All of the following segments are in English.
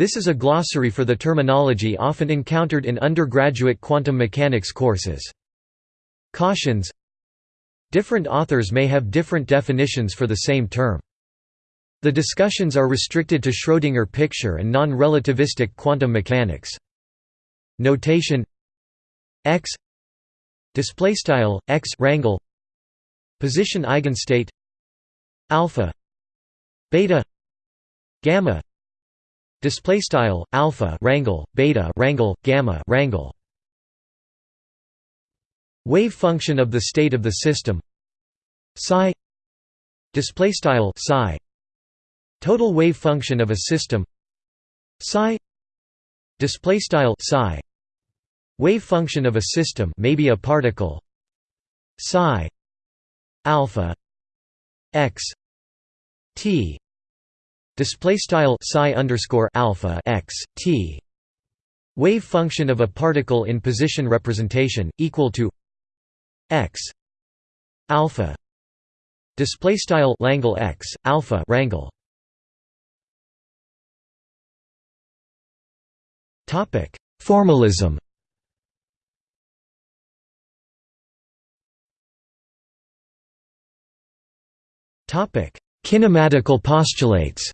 This is a glossary for the terminology often encountered in undergraduate quantum mechanics courses. Cautions. Different authors may have different definitions for the same term. The discussions are restricted to Schrödinger picture and non-relativistic quantum mechanics. Notation. X. Display style x rangle position eigenstate. Alpha. Beta. Gamma display style alpha rangle beta rangle gamma rangle wave function of the state of the system. Psi. Display style psi. Total wave function of a system. Psi. Display style psi. Wave function of a system maybe a particle. Psi. Alpha. X. T display style psi underscore alpha x t. Wave function of a particle in position representation equal to x alpha display style langle x alpha rangle topic formalism. Topic kinematical postulates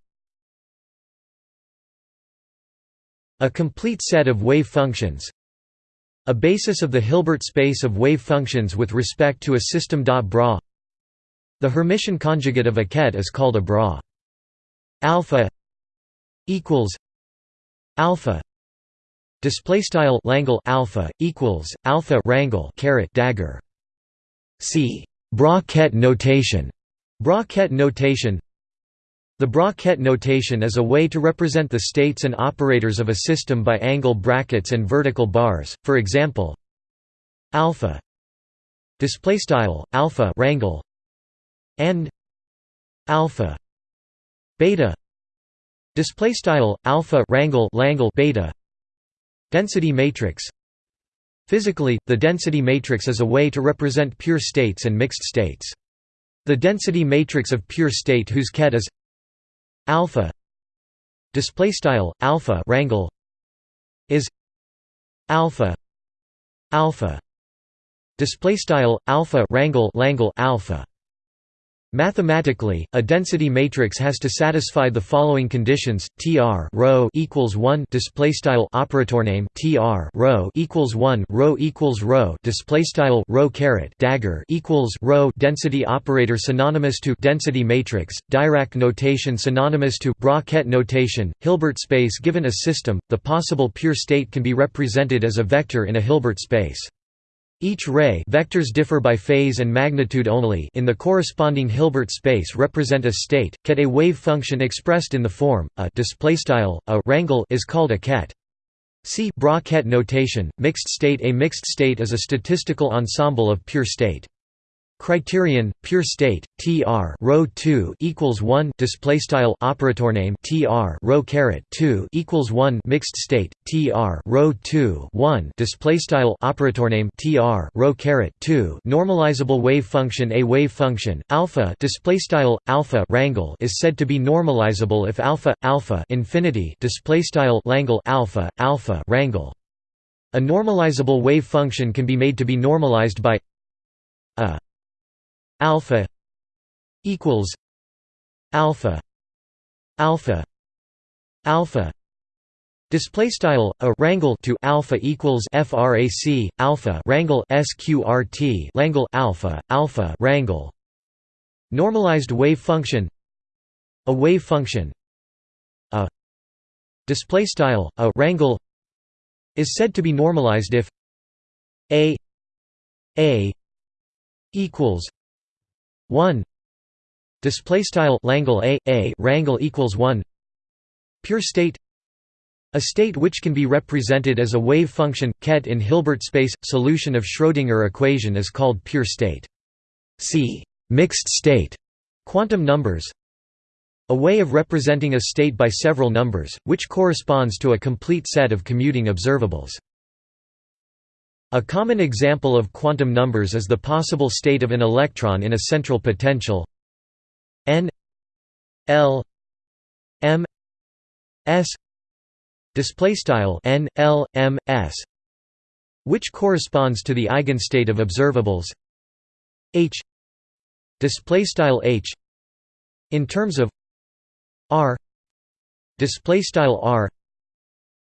a complete set of wave functions a basis of the Hilbert space of wave functions with respect to a system. Bra The Hermitian conjugate of a ket is called a bra. Alpha equals alpha display style Langle alpha equals alpha rangle caret dagger see bra ket notation bra ket notation the bra-ket notation is a way to represent the states and operators of a system by angle brackets and vertical bars. For example, alpha display style alpha rangle and alpha beta display style alpha rangle langle beta density matrix Physically, the density matrix is a way to represent pure states and mixed states. The density matrix of pure state whose ket is alpha display style alpha rangle is alpha alpha display style alpha rangle langle alpha Mathematically, a density matrix has to satisfy the following conditions: Tr rho equals one display style operator name Tr rho equals one rho equals rho display style rho caret dagger equals rho density operator synonymous to density matrix Dirac notation synonymous to bra-ket notation Hilbert space given a system, the possible pure state can be represented as a vector in a Hilbert space. Each ray vectors differ by phase and magnitude only in the corresponding Hilbert space represent a state. Ket a wave function expressed in the form a a rangle is called a ket. See bra-ket notation. Mixed state A mixed state is a statistical ensemble of pure state. Criterion pure state tr rho 2 equals 1 display style operator name tr rho caret 2 equals 1 mixed state tr rho 2 1 display style operator name tr rho caret 2 normalizable wave function a wave function alpha display style alpha rangle is said to be normalizable if alpha alpha infinity display style langle alpha alpha rangle a normalizable wave function can be made to be normalized by a alpha equals alpha alpha alpha display style a rangle to alpha equals frac alpha rangle sqrt langle alpha alpha rangle normalized wave function. A wave function. A display style a rangle is said to be normalized if a a equals 1 display style langle a a rangle equals 1 pure state. A state which can be represented as a wave function ket in Hilbert space solution of Schrödinger equation is called pure state. See mixed state. Quantum numbers. A way of representing a state by several numbers which corresponds to a complete set of commuting observables a common example of quantum numbers is the possible state of an electron in a central potential. N l m s display style n l m s which corresponds to the eigenstate of observables. H display style h in terms of r display style r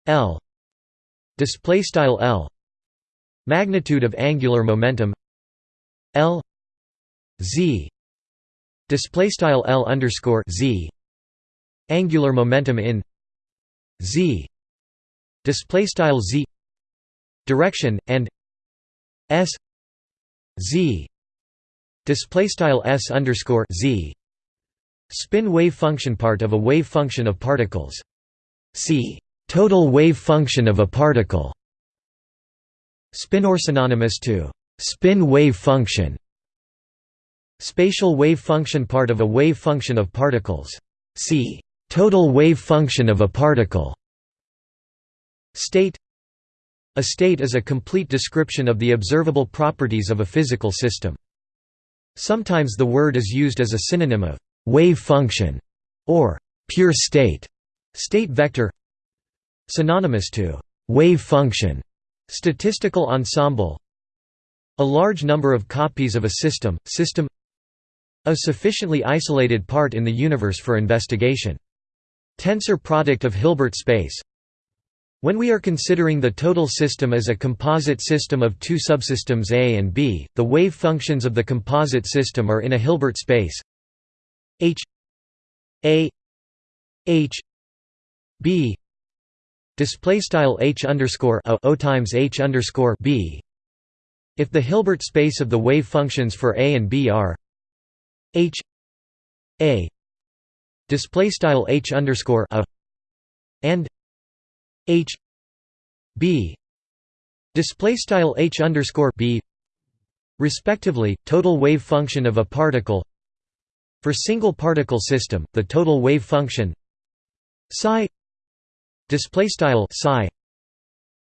l display style l magnitude of angular momentum l z display style l underscore z angular momentum in z display style z direction and s z display style s underscore z spin wave function part of a wave function of particles. C total wave function of a particle spinor synonymous to spin wave function. Spatial wave function part of a wave function of particles. C. Total wave function of a particle. State. A state is a complete description of the observable properties of a physical system. Sometimes the word is used as a synonym of wave function or pure state, state vector. Synonymous to wave function, statistical ensemble. A large number of copies of a system, system a sufficiently isolated part in the universe for investigation. Tensor product of Hilbert space. When we are considering the total system as a composite system of two subsystems A and B, the wave functions of the composite system are in a Hilbert space. H A H B display style H underscore a otimes H underscore B. If the Hilbert space of the wave functions for A and B are H A display style H underscore a and H B display style H underscore B respectively total wave function of a particle for single particle system the total wave function psi display style psi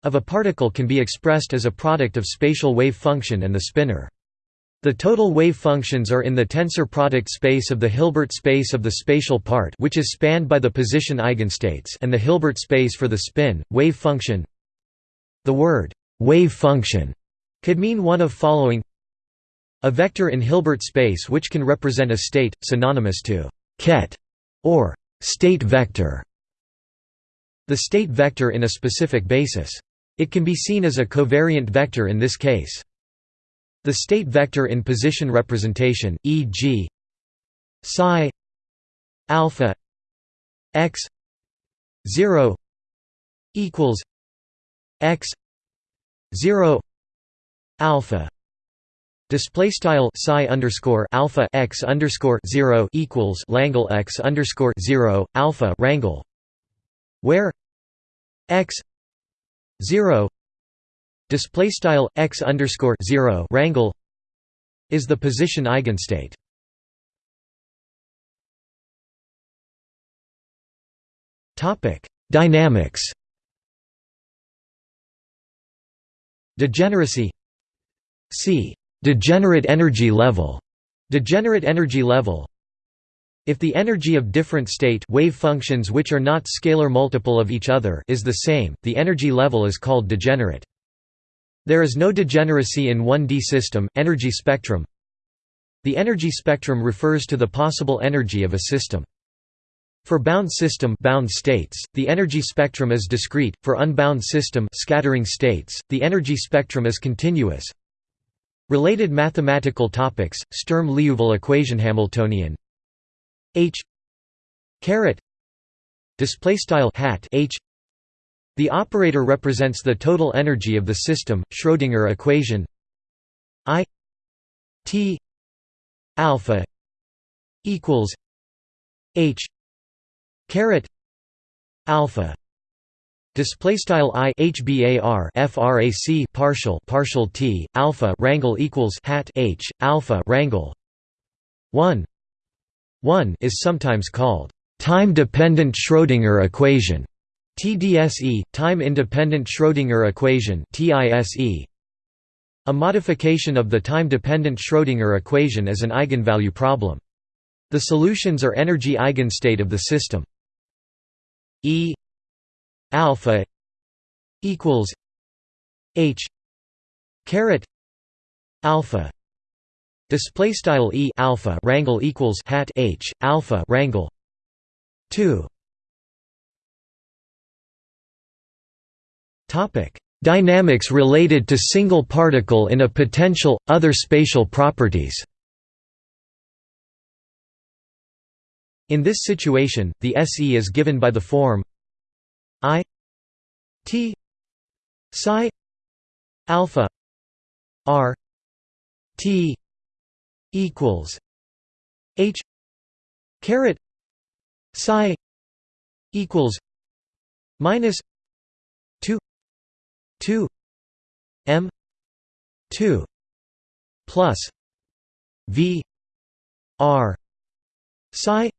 of a particle can be expressed as a product of spatial wave function and the spinor the total wave functions are in the tensor product space of the Hilbert space of the spatial part which is spanned by the position eigenstates and the Hilbert space for the spin, wave function. The word, wave function, could mean one of following a vector in Hilbert space which can represent a state, synonymous to ket or state vector. The state vector in a specific basis. It can be seen as a covariant vector in this case. The state vector in position representation, e.g. psi alpha x 0 equals x 0 alpha display style psi underscore alpha x underscore 0 equals langle x underscore 0 alpha rangle where x 0 display style x underscore 0 rangle is the position eigenstate. Topic dynamics. Degeneracy. C. Degenerate energy level. Degenerate energy level if the energy of different state wave functions which are not scalar multiple of each other is the same the energy level is called degenerate there is no degeneracy in 1D system, energy spectrum. The energy spectrum refers to the possible energy of a system. For bound system bound states, the energy spectrum is discrete. For unbound system scattering states, the energy spectrum is continuous. Related mathematical topics: Sturm-Liouville equation Hamiltonian H. Caret. Display style hat H. The operator represents the total energy of the system. Schrödinger equation. I. T. Alpha equals H. Caret. Alpha. Display style i hbar frac partial partial t alpha rangle equals hat h alpha rangle one one is sometimes called time dependent Schrödinger equation TDSE, time-independent Schrödinger equation TISE. A modification of the time-dependent Schrödinger equation is an eigenvalue problem. The solutions are energy eigenstate of the system. E alpha equals h caret alpha display style e alpha rangle equals hat h alpha rangle 2 topic. Dynamics related to single particle in a potential other spatial properties. In this situation the se is given by the form i t psi alpha r t equals h caret psi equals minus 2 2 m 2 plus v r psi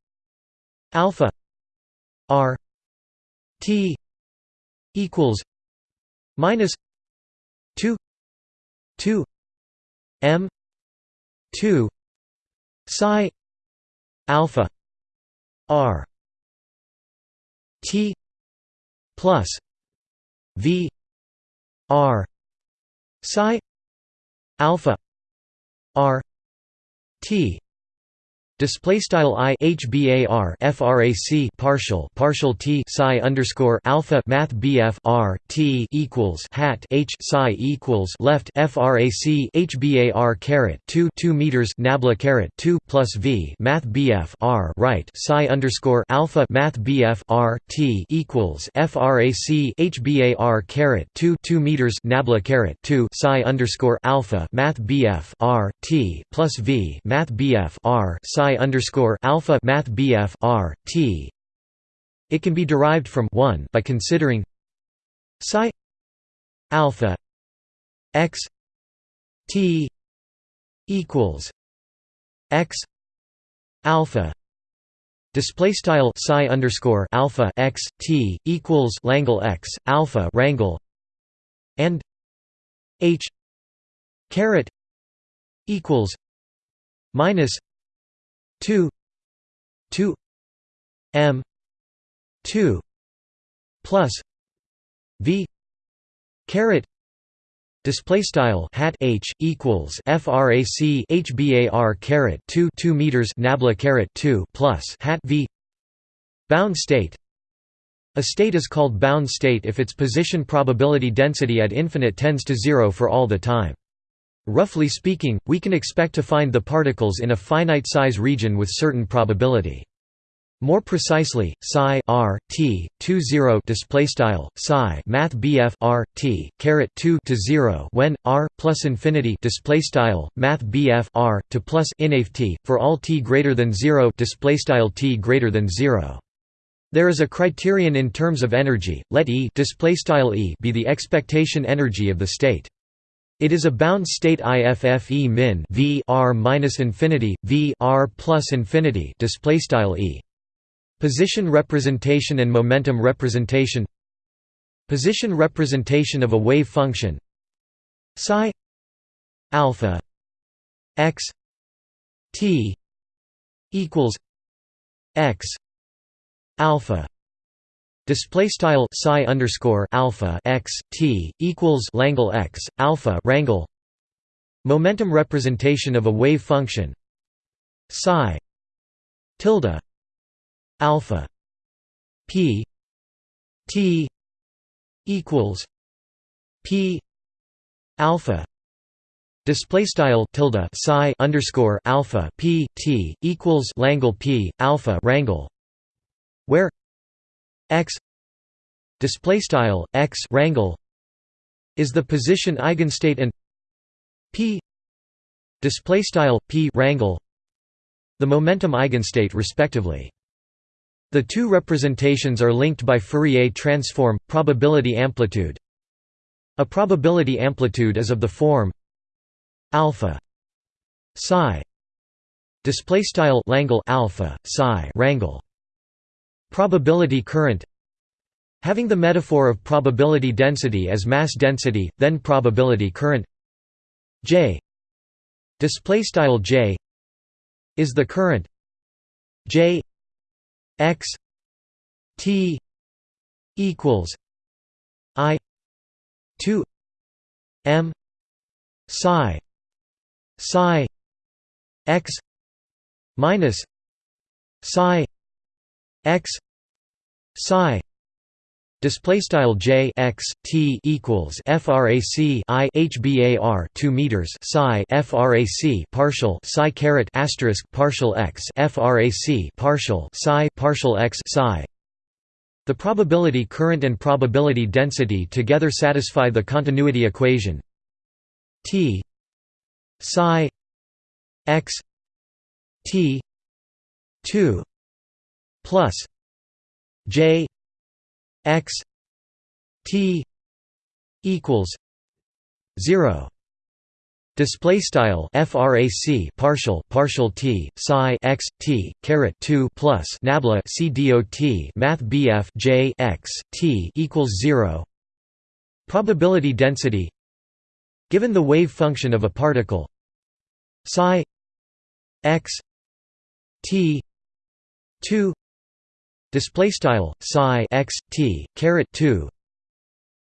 alpha r t equals minus 2 2 m 2 psi alpha r t plus v r psi alpha r t Display style i hbar frac partial partial t psi underscore alpha math bf r t equals hat h psi equals left frac hbar caret two two meters nabla caret two plus v math bf r right psi underscore alpha math bf r t equals frac hbar caret two two meters nabla caret two psi underscore alpha math bf r t plus v math bf r psi underscore alpha math BF R T. It can be derived from one by considering psi alpha x t equals x alpha display style psi underscore alpha x t equals langle x alpha rangle and h caret equals minus 2 2 m 2 plus v caret Display style hat h equals frac hbar caret 2 2 meters nabla caret 2 plus hat v bound state. A state is called bound state if its position probability density at infinite tends to zero for all the time. Roughly speaking, we can expect to find the particles in a finite size region with certain probability. More precisely, psi r t 2 0 display style psi math bf r t caret 2 to 0 when r plus infinity display style math bf r to plus t for all t greater than 0 display style t greater than 0. There is a criterion in terms of energy. Let E display style E be the expectation energy of the state. It is a bound state IFFE min v r minus infinity v r plus infinity display style e. Position representation and momentum representation. Position representation of a wave function psi alpha x t equals x alpha Display style psi underscore alpha x t equals Langle x alpha rangle. Momentum representation of a wave function psi tilde alpha p t equals p alpha Display style tilde psi underscore alpha p t equals Langle p alpha rangle, where x display style x rangle is the position eigenstate and p display style p rangle the momentum eigenstate respectively. The two representations are linked by Fourier transform probability amplitude. A probability amplitude is of the form alpha psi display style alpha psi rangle Probability current Having the metaphor of probability density as mass density, then probability current. J. Display style J is the current. J x T equals I two M psi psi x minus psi x psi Display style j x t equals frac i hbar 2 meters psi frac partial psi caret asterisk partial x frac partial psi partial x psi. The probability current and probability density together satisfy the continuity equation t psi x t 2 plus j x t equals 0 Display style frac partial partial t psi x t caret 2 plus nabla c dot math bf j x t equals 0 Probability density. Given the wave function of a particle psi x t 2 display style psi x t caret 2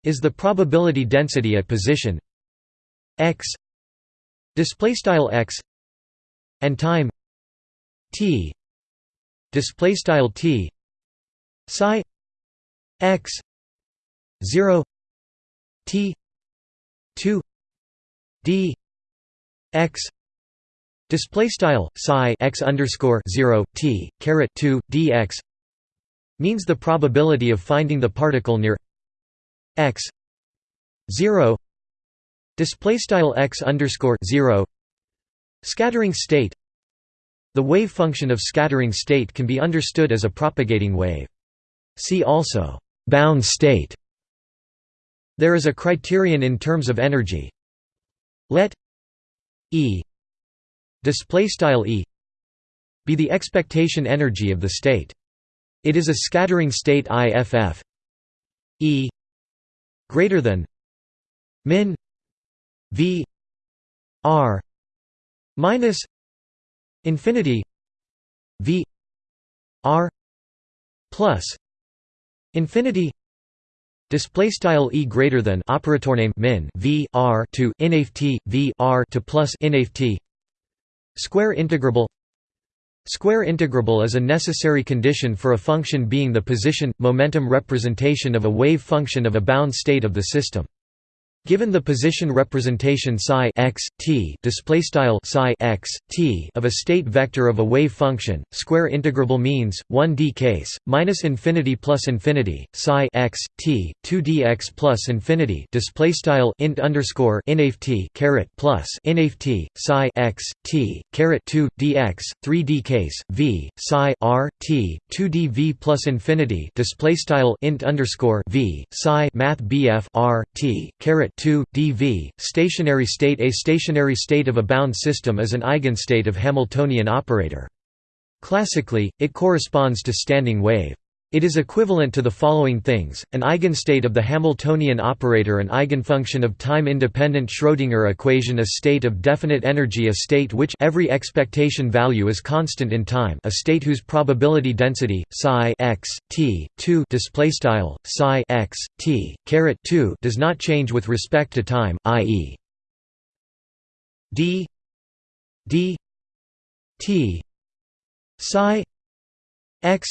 is the probability density at position x display style x and time t display style t psi x 0 t 2 d x display style psi x underscore 0 t caret 2 dx means the probability of finding the particle near x 0 display style x underscore 0 scattering state. The wave function of scattering state can be understood as a propagating wave. See also bound state. There is a criterion in terms of energy. Let e display style e be the expectation energy of the state it is a scattering state IFF E. greater than min V R minus infinity V R plus infinity Display style e greater than operator name min v r to inft v r to plus inft square integrable Square integrable is a necessary condition for a function being the position momentum representation of a wave function of a bound state of the system. Given the position representation psi x t display style psi x t of a state vector of a wave function, square integrable means 1d case minus infinity plus infinity psi x t 2 dx plus infinity display style int underscore inf t caret plus inf t psi x t caret 2 dx 3d case v psi r t 2 dv plus infinity display style int underscore v psi math bf r t caret 2 dV stationary state. A stationary state of a bound system is an eigenstate of Hamiltonian operator. Classically it corresponds to standing wave it is equivalent to the following things, an eigenstate of the Hamiltonian operator an eigenfunction of time-independent Schrödinger equation a state of definite energy a state which every expectation value is constant in time a state whose probability density, psi x, t, 2 displaystyle, psi x, t, caret 2 does not change with respect to time, i.e. d d t psi x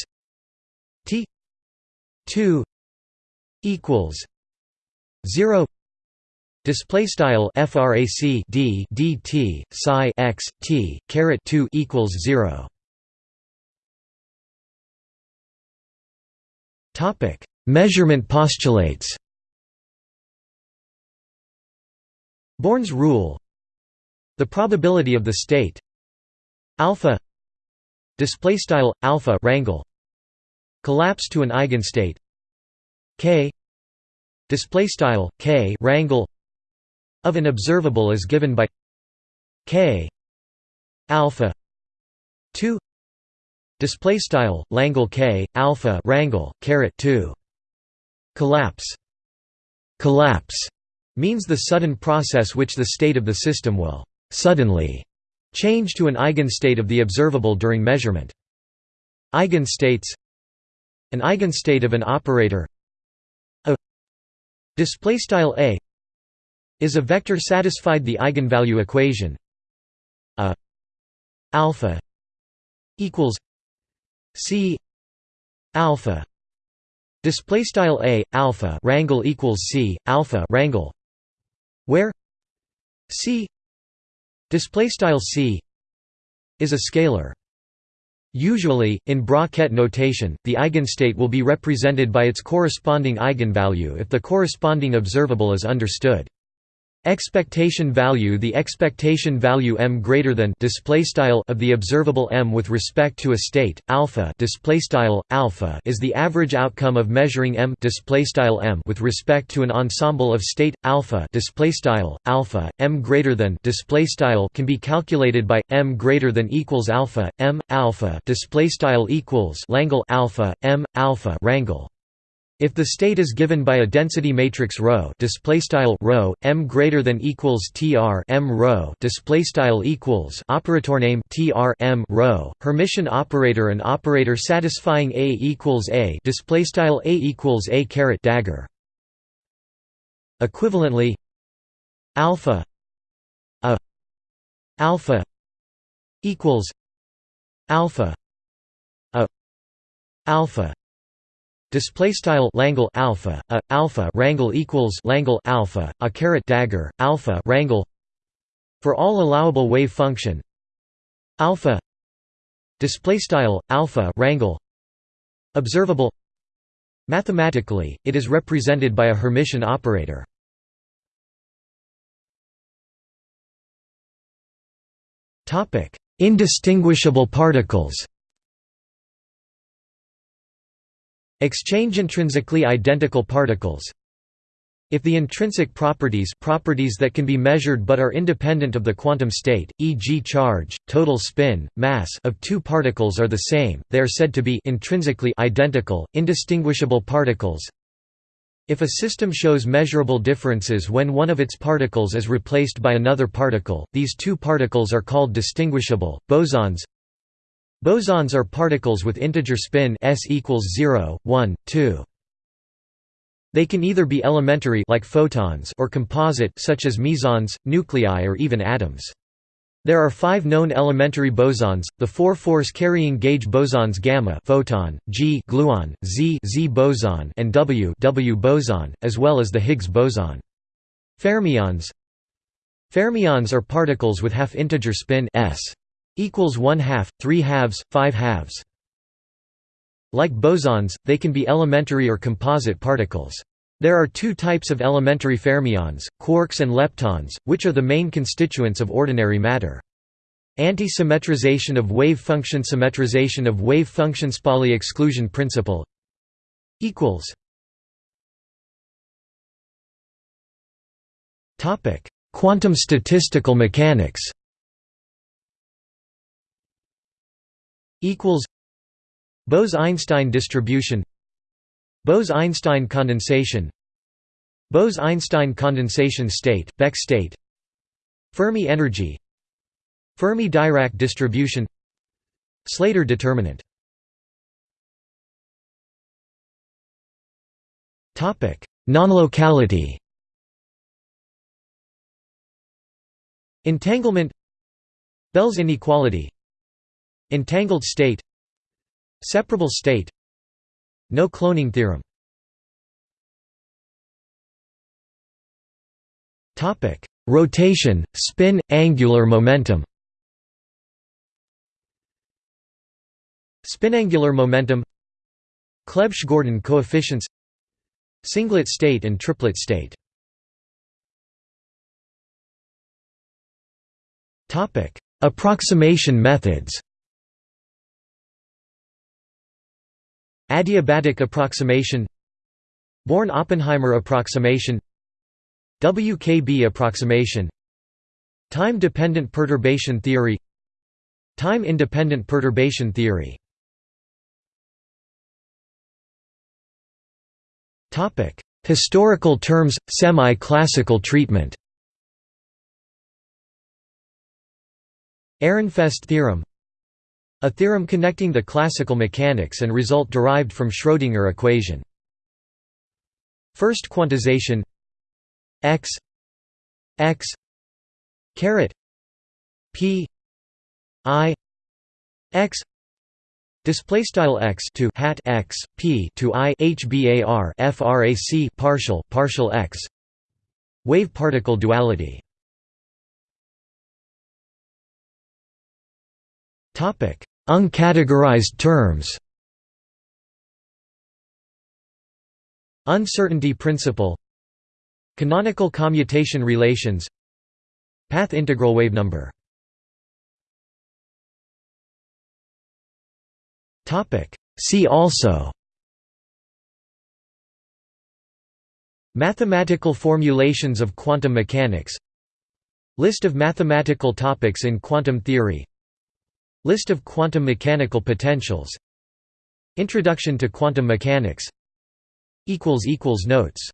T two equals zero Display style frac d dt psi x t caret two equals zero. Topic: Measurement postulates. Born's rule. The probability of the state alpha display style alpha rangle collapse to an eigenstate. K. Display style k rangle. Of an observable is given by k. Alpha 2 display style langle k alpha rangle caret 2 collapse. Collapse means the sudden process which the state of the system will suddenly change to an eigenstate of the observable during measurement. Eigenstates an eigenstate of an operator. Display style a is a vector satisfied the eigenvalue equation. A alpha equals c alpha display style a alpha rangle equals c alpha rangle where c display style c is a scalar Usually, in bra-Ket notation, the eigenstate will be represented by its corresponding eigenvalue if the corresponding observable is understood. Expectation value The expectation value m greater than display style of the observable m with respect to a state alpha display style alpha is the average outcome of measuring m display style m with respect to an ensemble of state alpha display style alpha m greater than display style can be calculated by m greater than equals alpha m alpha display style equals alpha m alpha rangle if the state is given by a density matrix ρ, display style ρ, m greater than equals tr m ρ, display style equals operator name tr m ρ, Hermitian operator an operator satisfying a equals a, display style a equals a caret dagger. Equivalently, alpha a alpha equals alpha a alpha display style Langle alpha a alpha rangle equals Langle alpha a caret dagger alpha rangle for all allowable wave function alpha display style alpha rangle observable. Mathematically it is represented by a hermitian operator. Topic indistinguishable particles Exchange intrinsically identical particles If the intrinsic properties properties that can be measured but are independent of the quantum state, e.g. charge, total spin, mass of two particles are the same, they are said to be intrinsically identical, indistinguishable particles if a system shows measurable differences when one of its particles is replaced by another particle, these two particles are called distinguishable. Bosons Bosons are particles with integer spin s equals 0, 1, 2. They can either be elementary like photons or composite such as mesons, nuclei or even atoms. There are five known elementary bosons, the four force-carrying gauge bosons gamma photon, G gluon, Z Z boson and W W boson, as well as the Higgs boson. Fermions Fermions are particles with half-integer spin s equals 1 half, 3 halves, 5 halves. Like bosons, they can be elementary or composite particles. There are two types of elementary fermions, quarks and leptons, which are the main constituents of ordinary matter. Anti-symmetrization of wave function Symmetrization of wave functions Pauli exclusion principle equals Quantum statistical mechanics equals Bose-Einstein distribution Bose-Einstein condensation Bose-Einstein condensation state, Beck state Fermi energy Fermi-Dirac distribution Slater determinant. Non-locality. Entanglement. Bell's inequality Entangled state. Separable state. No cloning theorem. Rotation, spin, angular momentum. Spinangular momentum. Clebsch–Gordan coefficients. Singlet state and triplet state. Approximation methods Adiabatic approximation Born-Oppenheimer approximation WKB approximation Time-dependent perturbation theory Time-independent perturbation theory. Historical terms, semi-classical treatment. Ehrenfest theorem a theorem connecting the classical mechanics and result derived from Schrödinger equation. First quantization x x caret p i x display style x to hat x p to i hbar frac partial partial x wave particle duality uncategorized terms. Uncertainty principle. Canonical commutation relations. Path integral wave number. See also. Mathematical formulations of quantum mechanics. List of mathematical topics in quantum theory List of quantum mechanical potentials. Introduction to quantum mechanics. Notes